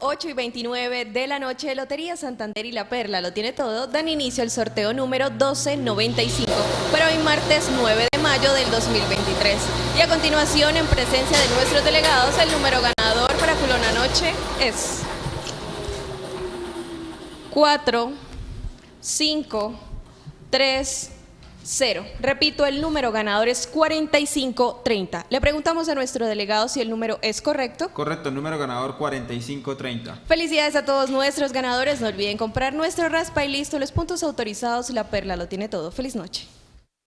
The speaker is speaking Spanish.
8 y 29 de la noche, Lotería Santander y La Perla lo tiene todo, dan inicio al sorteo número 1295 para hoy martes 9 de mayo del 2023. Y a continuación, en presencia de nuestros delegados, el número ganador para Culona Noche es 4, 5, 3, 0. Repito, el número ganador es 4530. Le preguntamos a nuestro delegado si el número es correcto. Correcto, número ganador 4530. Felicidades a todos nuestros ganadores. No olviden comprar nuestro raspa y listo. Los puntos autorizados, la perla lo tiene todo. Feliz noche.